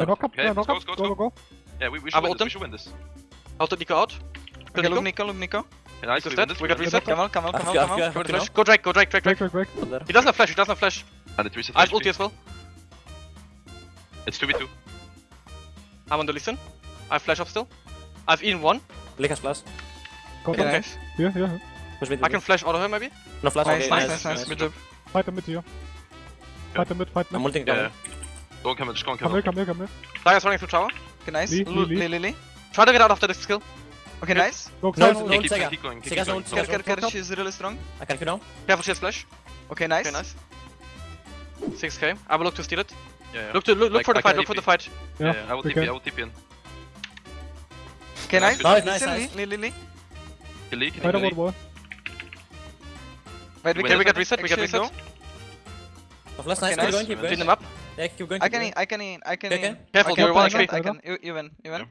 They're knock up, yeah, knock go, up. Go, go, go, go, go. Yeah, we, we, ah, should win this, we should win this. I'll take Nico out. Okay, Nico, Nico, Nico. Nico. Yeah, nice, we, we got reset. Come on, come on, come on. Go Drake, go Drake, Drake, Drake. Drake, Drake, He doesn't have flash, he doesn't have flash. And it resets I have ulti as well. It's 2v2. I'm on the listen. I have flash up still. I've in one. Lick has flash. Go okay. Yeah, yeah. I can flash out of him maybe? No flash. Nice, nice, nice. nice, nice. nice. Mid jump. Fight the mid here. Fight the mid, fight mid. I'm ulting down. Yeah. Don't come in, just go and kill him. Come here, come here, come here. Darius running through tower. Okay, nice. Lily, Lily. Try to get out after this kill. Okay, okay. nice. Go, no, no, no, keep, Sega. keep going, keep Sega's going. Sega, Sega, Sega, she's really strong. I can kill now. Careful, she has flash. Okay, nice. Okay, nice. 6k. I will look to steal it. Yeah, yeah. Look, to, look, look like, for the I fight, look for the fight. Yeah, yeah, yeah I will TP, I will TP in. Okay, nice. Nice, nice, nice. Lee, Lee, Lee. Lee, can you Wait, we, can we get reset, we get reset. No? Of last nice, keep going, keep going. Clean them up. Yeah, I can going. I can eat. I can. Eat. Careful, you're one HP. I can. You, win. You win. Yeah.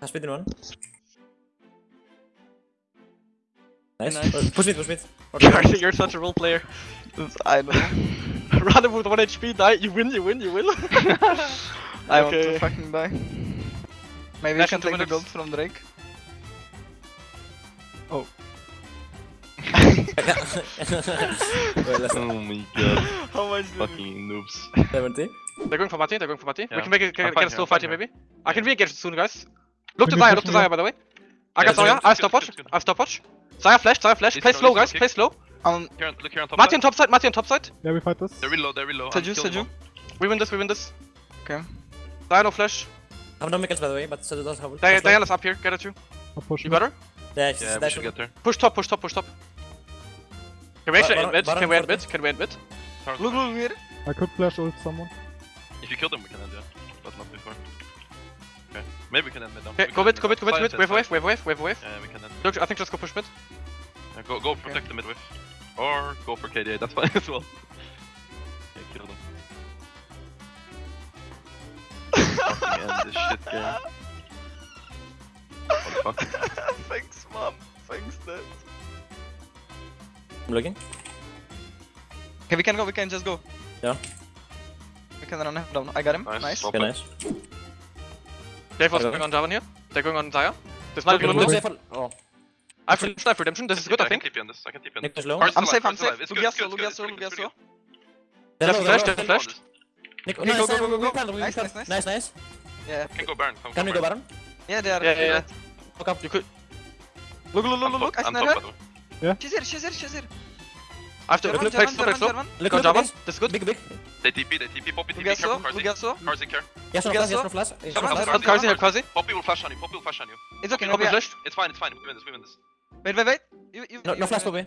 Has one. Nice. nice. Oh, push mid, push mid. Okay. You're such a role player. I know. Random with 1 HP, die. You win, you win, you win. I okay. want to fucking die. Maybe Back you can take minutes. the gold from Drake. oh my god. How much Fucking noobs. 70. They're going for Mati, they're going for Mati. Yeah. We can make it, can, get a still fight here, maybe. Yeah. I can re-engage soon, guys. Look to Xayah, look to Xayah, by the way. I got Xayah, I have stopwatch, I have stopwatch. Xayah flash, Xayah flash, play slow, guys, play slow. Um, here on, look here on top Mati on top side, Mati on top side. Yeah, we fight this. They're real low, they're real low. Seju, Seju. We win this, we win this. Okay. Xayah no flash. I have no mechanics by the way, but Seju does have Diana's up here, get at you. You better. her? Yeah, yeah, we should get there. Push top, push top, push top. Can we actually end? Can we end mid? Can we end mid? Look, look, look I could flash ult someone. If you kill them, we can end it. But not before. Okay. Maybe we can end mid now. Okay, go mid, go mid, go mid, mid. Wave, wave, wave, wave, wave, wave. Yeah, we can end. Look, I think just go push mid. Yeah, go, go protect okay. the mid wave. Or go for KDA, that's fine as well. Yeah, kill them. This shit game. What the fuck? Thanks, mom. Thanks, dad. I'm looking. Okay, we can go, we can just go. Yeah. We can run him down. I got him. Nice. nice. Okay, nice. Dave was going on Javan here. They're going on Xayah. This might be one Oh. I have redemption, I have redemption. This is good, I, I think. I can TP on this. I can TP on this. Nick I'm safe, I'm safe. Lugiasio, Lugiasio, Lugiasio. They're flashed, they're Flash. Nick, okay, go, go, go, go, go. Nice, nice, nice. Nice. Yeah. Can go Baron. Can we go Baron? Yeah, they are. Yeah, yeah, yeah. Look up. You could. Look, look, look, look. I snare her. Yeah. She's here, she's here, she's here. I have to German, look, German, German, German, German. Look, look, Javan. That's good. Big, big. They TP, they TP. Poppy TP, careful, Karzi. Ugasso. Karzi, care. Yes, no flash, yes, no flash. I'm Karzi here, Karzi. Poppy will flash on you, Poppy will flash on you. It's okay, Poppy's left. It's fine, it's fine. We win this, we win this. Wait, wait, wait. You, you, no flash, Poppy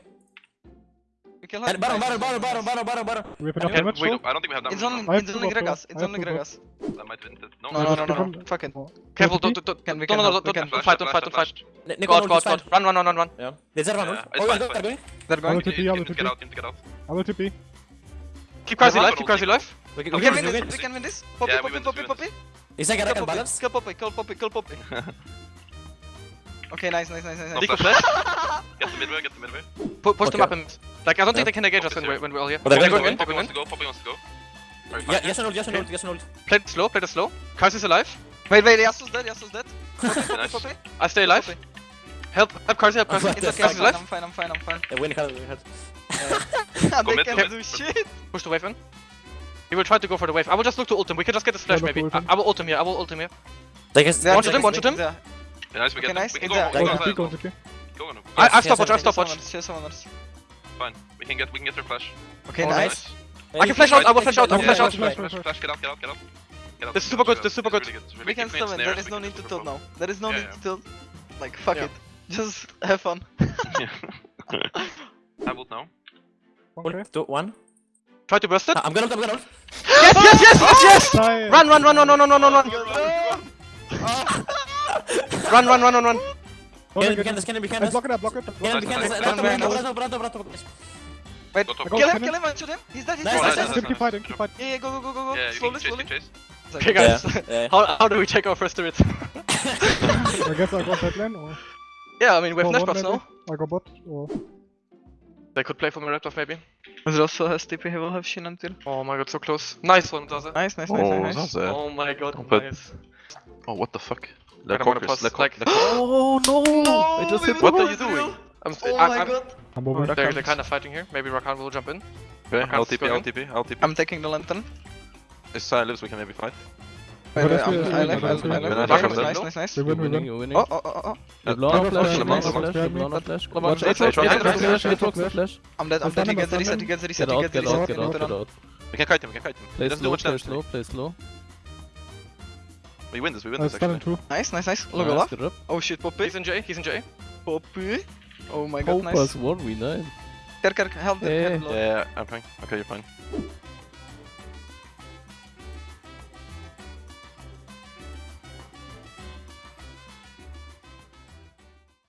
kill her. And bottom, bottom, bottom, bottom, bottom, bottom, bottom. We have enough damage. Wait, I don't think we have that It's only, it's only Gragas. It's only Gragas. That might win it. No, no, no, no, no. Fuck it. Careful, don't, don't, don't. Can we? No, no, no, don't. Don't fight, don't fight, don't fight. Nico, God, God, God. Run, run, run, run, run. Yeah. There's that one. Oh, yeah, they're going. They're going. I'm TP, I'm TP. Get out, get out. I'm TP. Keep Quasi alive, keep Quasi alive. We can win this, we can win this. Poppy, poppy, poppy, poppy. Is that gonna balance? Kill Poppy, kill Poppy, kill Poppy. Okay, nice, nice, nice, nice. Nico flash. get the midway, get the midway. Push okay. them up and like, I don't think they can engage us when we're, when we're all here. Well, they're going in, they're going in. Poppy wants to go, Poppy wants to go. Yeah, yes and ult, yes and ult, yes and ult. Play it slow, play it slow. Kais alive. Wait, wait, Yasuo's dead, Yasuo's dead. Poppy, I stay alive. Help, help Karsi, help Karsi. It's okay, alive. I'm fine, I'm fine, I'm fine. They win, they win. They can't do shit. Push the wave in. He will try to go for the wave. I will just look to ult him. We can just get the flash maybe. I, I will ult him here, I will ult him here. They can, one shot him, one shot him. Nice, we get okay. We can go, go, go, go, go, go, go, go, go, go, go, go, go, go, fine. We can get we can get their flash. Okay, nice. I can flash out, I will flash out, I will flash out. Flash, flash, flash, get out, get out, get out. is super good, This is super good. We can summon, there is no need to tilt now. There is no need to tilt. Like, fuck it. Just have fun. I will now. One, two, one. Try to burst it. I'm gonna, I'm gonna. Yes, yes, yes, yes, yes! Run, run, run, run, run, run, run, run. Run, run, run, run, run. It, it. Block it up, block it up. It, Wait, kill him, kill him, and shoot him. He's dead, he's dead. Keep fighting, keep fighting. Yeah, go, go, go, go. Yeah, slowly, slowly. Okay, guys, yeah, yeah. how, how do we take our first turret? I guess I go bot lane or? Yeah, I mean, we have Nash bots now. I go bot or? They could play for Meraptor maybe. Zaza has TP, he will have Shin until. Oh my god, so close. Nice one, does it? nice, nice, oh, nice. Zaza. Oh my god, nice. Oh, what the fuck? I'm Cockers, pause, Cock- like- Cock- Oh no! I just hit What are you doing? I'm, Oh I'm, my I'm, god. I'm over. they're, they're kind of fighting here. Maybe Rakan will jump in. Okay, I'll Rakan's TP, I'll going. TP, I'll TP. I'm taking the lantern. If Sai lives, we can maybe fight. Wait, wait, that's I'm, good, I that's like, good, I that's like, I good. like. Rakan Nice, will nice, go. nice, nice. We You're win, we winning, win. you're winning. Oh, oh, oh, oh. You Uh, blow on Lemon flash, flash, you blow Lemon on flash. flash, you blow on Lemon flash. Lemon Watch flash, Aatrox, Aatrox, Aatrox, Aatrox, flash, Aatrox, Aatrox, flash. flash. I'm dead, I'm Stand dead, he up, gets the stand reset, up. he gets the reset, Get he out, gets the get out, reset. get Put out, it get on. out. We can kite him, we can kite him. Play He doesn't do slow, play slow, play slow. We win this, we win Uh, this actually. two. Nice, nice, nice. Look Nice, Olaf. up. Oh shit, Poppy. He's in J, he's in J. Poppy. Oh my god, nice. Opus 1v9. Kerk, Kerk, help the Eh. help Yeah, I'm fine. Okay, you're fine.